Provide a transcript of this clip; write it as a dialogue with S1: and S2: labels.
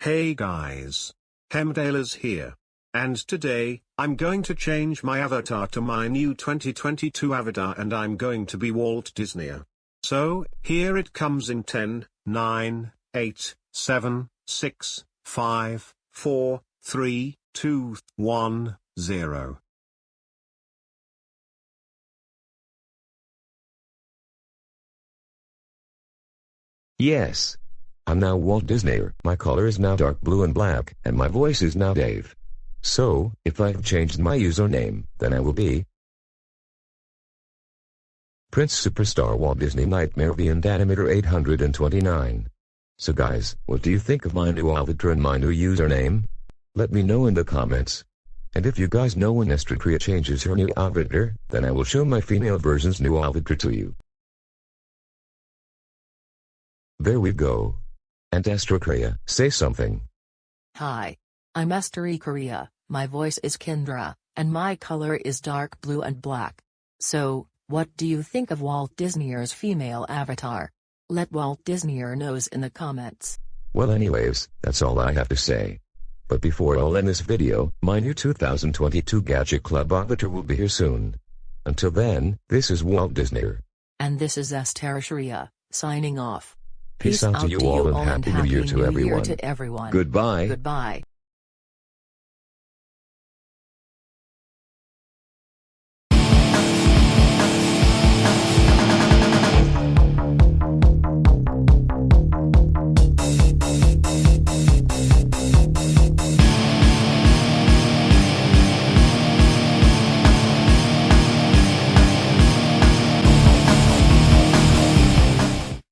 S1: Hey guys. Hemdale here. And today, I'm going to change my avatar to my new 2022 avatar and I'm going to be Walt Disney. So, here it comes in 10, 9, 8, 7, 6, 5, 4, 3, 2, 1, 0.
S2: Yes. I'm now Walt Disney. My color is now dark blue and black, and my voice is now Dave. So, if I've changed my username, then I will be Prince Superstar Walt Disney Nightmare and Animator 829. So guys, what do you think of my new avatar and my new username? Let me know in the comments. And if you guys know when Estratria changes her new avatar, then I will show my female version's new avatar to you. There we go. And Astro say something.
S3: Hi. I'm Esther Korea, my voice is Kendra, and my color is dark blue and black. So, what do you think of Walt Disney's female avatar? Let Walt Disney knows in the comments.
S2: Well anyways, that's all I have to say. But before I'll end this video, my new 2022 Gadget Club avatar will be here soon. Until then, this is Walt Disney.
S3: And this is Esther Sharia, signing off.
S2: Peace, out, to you all and happy, new year to everyone.
S3: To everyone.
S2: Goodbye.
S3: Goodbye.